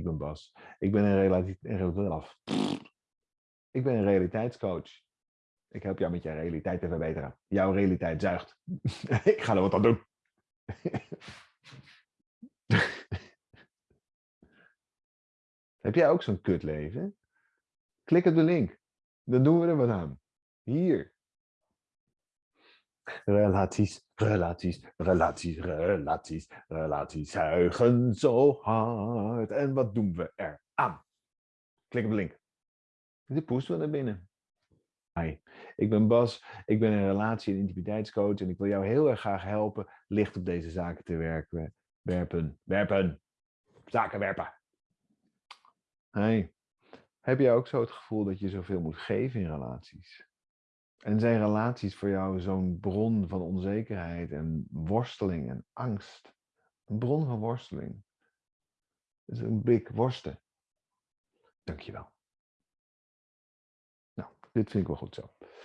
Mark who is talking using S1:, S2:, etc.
S1: ik ben Bas. Ik ben een, relati- een- ik ben een realiteitscoach. Ik help jou met je realiteit te verbeteren. Jouw realiteit zuigt. ik ga er wat aan doen. Heb jij ook zo'n kutleven? Klik op de link. Dan doen we er wat aan. Hier. Relaties, relaties, relaties, relaties, relaties zuigen zo hard. En wat doen we er aan? Klik op de link. Dit poesten we naar binnen. Hi, ik ben Bas. Ik ben een relatie- en intimiteitscoach en ik wil jou heel erg graag helpen licht op deze zaken te werken. Werpen, werpen, zaken werpen. Hey, heb jij ook zo het gevoel dat je zoveel moet geven in relaties? En zijn relaties voor jou zo'n bron van onzekerheid en worsteling en angst? Een bron van worsteling. Is een blik worsten. Dankjewel. Nou, dit vind ik wel goed zo.